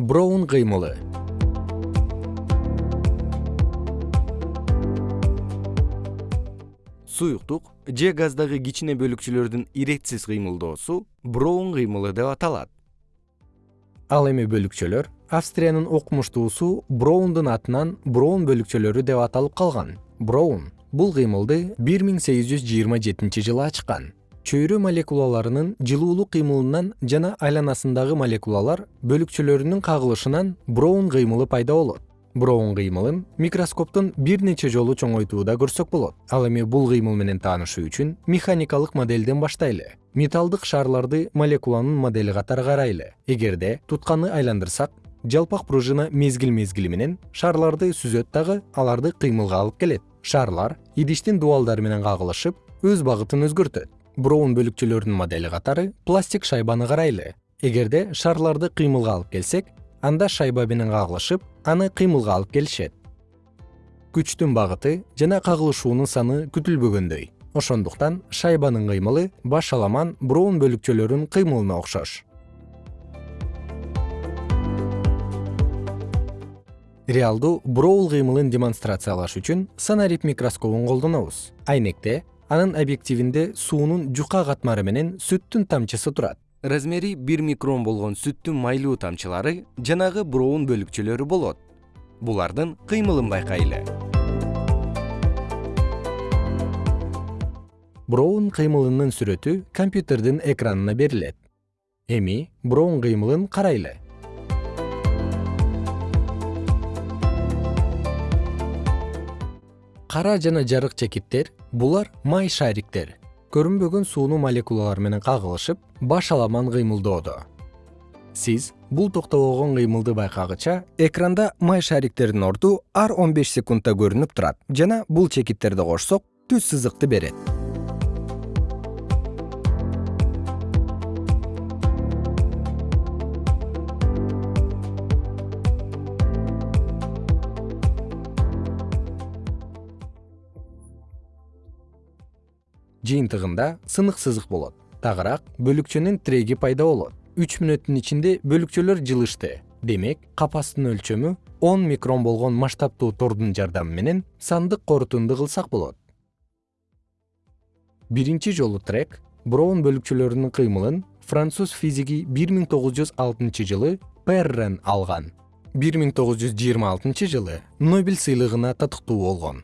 броун кыймылы. Суюктук же газдагы кичине бөлүкчөлөрдүн иретсиз кыймылдоосу броун кыймылы деп аталат. Ал эми бөлүкчөлөр австриянын окумуштуусу броундун атынан броун бөлүкчөлөрү деп аталып калган. Броун бул кыймылды бир миң сегиз жүз жыйырма жетинчи жылы ачкан чөйрө молекулаларынын жылуулук кыймылынан жана айланасындагы молекулалар бөлүкчөлөрүнүн кагылышынан броун кыймылы пайда болот. Броун кыймылын микроскоптон бир нече жолу чоңойтууда көрсөк болот. Ал эми бул кыймыл менен таанышуу үчүн механикалык моделден баштайлы. Металлдык шарларды молекуланын модели катары карайлы. Эгерде тутканы айландырсак жалпак пружина мезгил мезгили менен шарларды сүзөт дагы аларды кыймылга алып келет. Шарлар идиштин дубалдары менен кагылышып өз багытын өзгөртөт броун бөлүкчөлөрүнүн модели катары пластик шайбаны карайлы. Эгерде шарларды кыймылга алып келсек анда шайба менен кагылышып аны кыймылга алып келишет. Күчтүн багыты жана кагылышуунун саны күтүлбөгөндөй. Ошондуктан шайбанын кыймылы баш аламан броун бөлүкчөлөрүнүн кыймылына окшош. Реалдуу броул кыймылын демонстрациялаш үчүн сонарит микроскопун колдонобуз. Айнекте анын объективинде суунун жука катмары менен сүттүн тамчысы турат. Размери бир микрон болгон сүттүн майлуу тамчылары жанагы броун бөлүкчөлөрү болот. Булардын кыймылын байкайлы. Броун кыймылынын сүрөтү компьютердин экранына берилет. Эми броун кыймылын карайлы кара жана жарык чекиттер булар май шариктер көрүнбөгөн суунун молекулалары менен кагылышып баш аламан кыймылдоодо. Сиз бул токтобогон кыймылды байкагыча экранда май шариктердин орду ар он беш секундта көрүнүп турат жана бул чекиттерди кошсок түз сызыкты берет жыйынтыгында сынык сызык болот. Тагыраак бөлүкчөнүн тиреги пайда болот. Үч мүнөттүн ичинде бөлүкчөлөр жылышты. Демек капастын өлчөмү он микрон болгон масштабтуу тордун жардамы менен сандык корутунду кылсак болот. Биринчи жолу трек броун бөлүкчөлөрүнүн кыймылын француз физиги бир миң тогуз жүз алтынчы жылы перрен алган. Бир миң тогуз жүз жыйырма алтынчы жылы нобель сыйлыгына татыктуу болгон